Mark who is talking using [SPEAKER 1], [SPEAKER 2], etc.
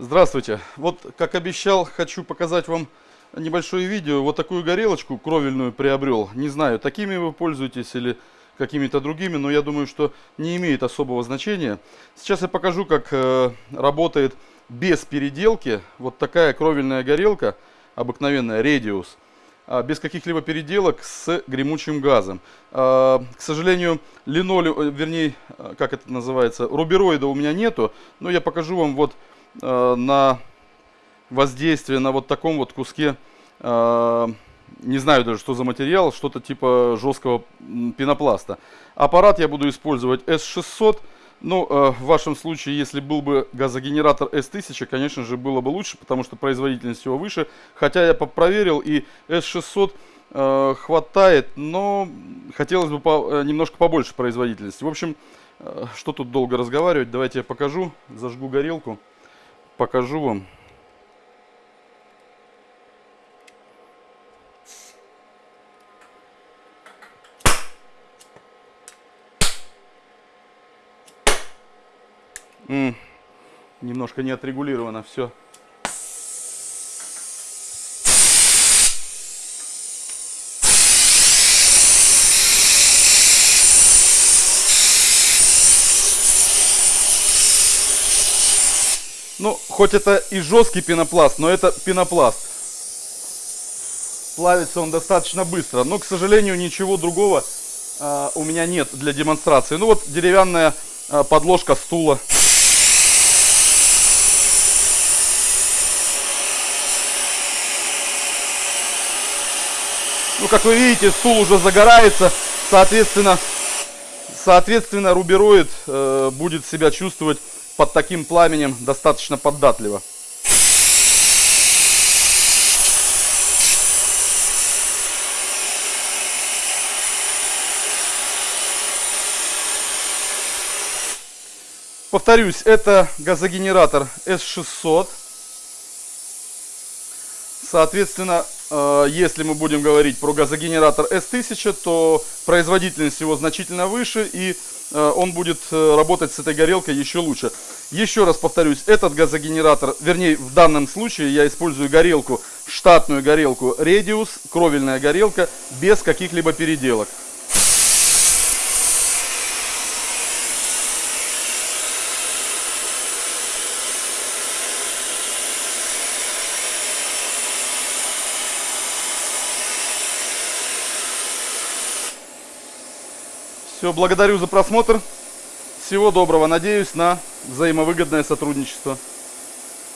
[SPEAKER 1] Здравствуйте. Вот, как обещал, хочу показать вам небольшое видео. Вот такую горелочку кровельную приобрел. Не знаю, такими вы пользуетесь или какими-то другими, но я думаю, что не имеет особого значения. Сейчас я покажу, как э, работает без переделки вот такая кровельная горелка, обыкновенная Radius, э, без каких-либо переделок с гремучим газом. Э, к сожалению, линолеум, э, вернее, э, как это называется, рубероида у меня нету, но я покажу вам вот Э, на воздействие на вот таком вот куске, э, не знаю даже, что за материал, что-то типа жесткого пенопласта. Аппарат я буду использовать S600. Ну, э, в вашем случае, если был бы газогенератор S1000, конечно же, было бы лучше, потому что производительность его выше. Хотя я проверил, и S600 хватает, но хотелось бы немножко побольше производительности. В общем, что тут долго разговаривать, давайте я покажу, зажгу горелку покажу вам. Немножко не отрегулировано все. Ну, хоть это и жесткий пенопласт, но это пенопласт. Плавится он достаточно быстро. Но, к сожалению, ничего другого э, у меня нет для демонстрации. Ну вот деревянная э, подложка стула. Ну, как вы видите, стул уже загорается. Соответственно, соответственно рубероид э, будет себя чувствовать под таким пламенем достаточно податливо. Повторюсь, это газогенератор S600. Соответственно, э, если мы будем говорить про газогенератор S1000, то производительность его значительно выше и Э, он будет э, работать с этой горелкой еще лучше. Еще раз повторюсь, этот газогенератор, вернее в данном случае я использую горелку, штатную горелку Radius, кровельная горелка, без каких-либо переделок. Все, благодарю за просмотр. Всего доброго. Надеюсь на взаимовыгодное сотрудничество.